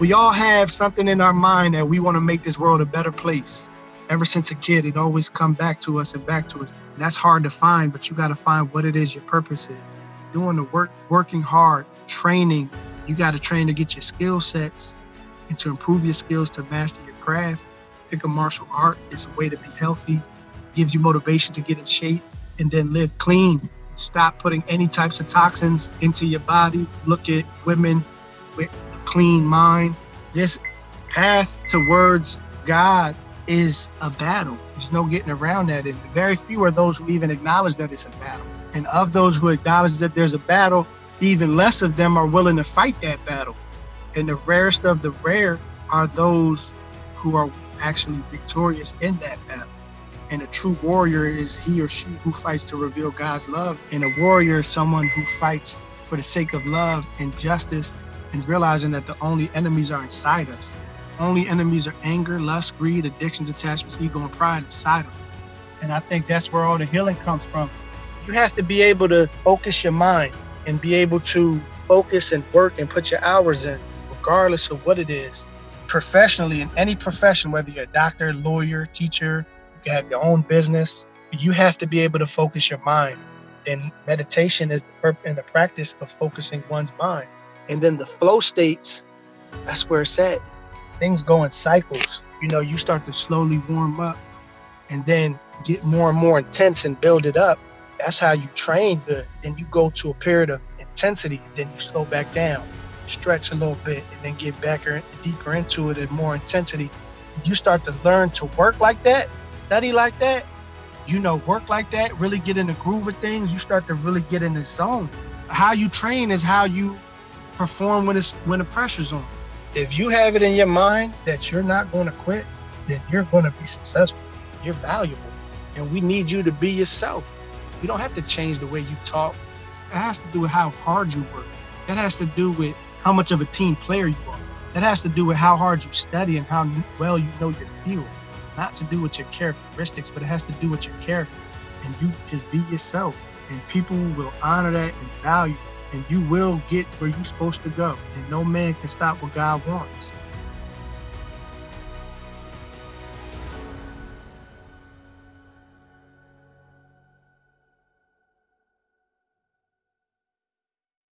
We all have something in our mind that we want to make this world a better place. Ever since a kid, it always come back to us and back to us. And that's hard to find, but you got to find what it is your purpose is. Doing the work, working hard, training. You got to train to get your skill sets and to improve your skills to master your craft. Pick a martial art. It's a way to be healthy, gives you motivation to get in shape and then live clean. Stop putting any types of toxins into your body. Look at women with clean mind. This path towards God is a battle. There's no getting around that. And very few are those who even acknowledge that it's a battle. And of those who acknowledge that there's a battle, even less of them are willing to fight that battle. And the rarest of the rare are those who are actually victorious in that battle. And a true warrior is he or she who fights to reveal God's love. And a warrior is someone who fights for the sake of love and justice and realizing that the only enemies are inside us. Only enemies are anger, lust, greed, addictions, attachments, ego, and pride inside of us. And I think that's where all the healing comes from. You have to be able to focus your mind and be able to focus and work and put your hours in, regardless of what it is. Professionally, in any profession, whether you're a doctor, lawyer, teacher, you have your own business, you have to be able to focus your mind. And meditation is the, in the practice of focusing one's mind. And then the flow states, that's where it's at. Things go in cycles. You know, you start to slowly warm up and then get more and more intense and build it up. That's how you train good. Then you go to a period of intensity, then you slow back down, stretch a little bit, and then get back or deeper into it at more intensity. You start to learn to work like that, study like that, you know, work like that, really get in the groove of things, you start to really get in the zone. How you train is how you perform when it's when the pressure's on. If you have it in your mind that you're not going to quit, then you're going to be successful. You're valuable, and we need you to be yourself. You don't have to change the way you talk. It has to do with how hard you work. That has to do with how much of a team player you are. That has to do with how hard you study and how well you know your field. Not to do with your characteristics, but it has to do with your character. And you just be yourself. And people will honor that and value and you will get where you're supposed to go. And no man can stop what God wants.